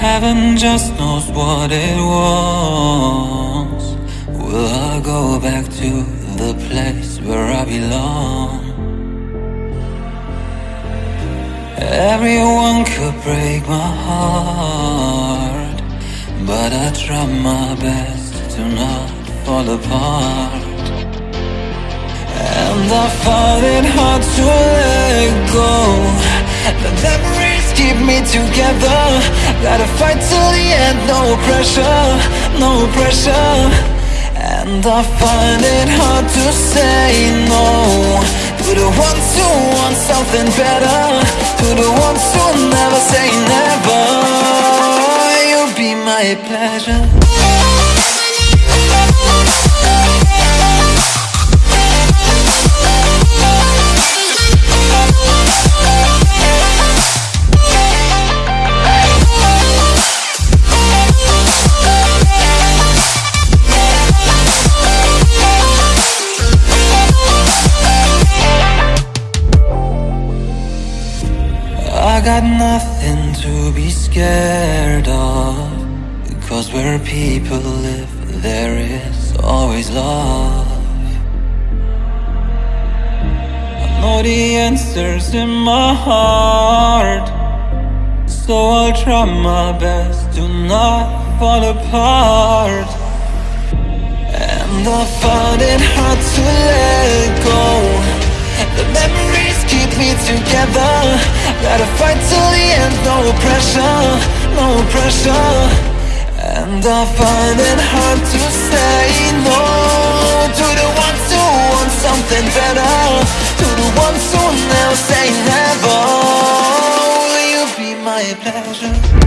Heaven just knows what it wants. Will I go back to the place where I belong? Everyone could break my heart, but I try my best to not fall apart. And I find it hard to let go. The memories keep me together. Gotta fight till the end, no pressure, no pressure. And I find it hard to say no to the ones who want something better, to the ones who never say never. You'll be my pleasure. I got nothing to be scared of. Because where people live there is always love. I know the answers in my heart. So I'll try my best to not fall apart. And I find it hard to let go. The memories keep me together Gotta fight till the end, no pressure, no pressure. And I find it hard to say no. To the ones who want something better To the ones who never say never. Will you be my pleasure?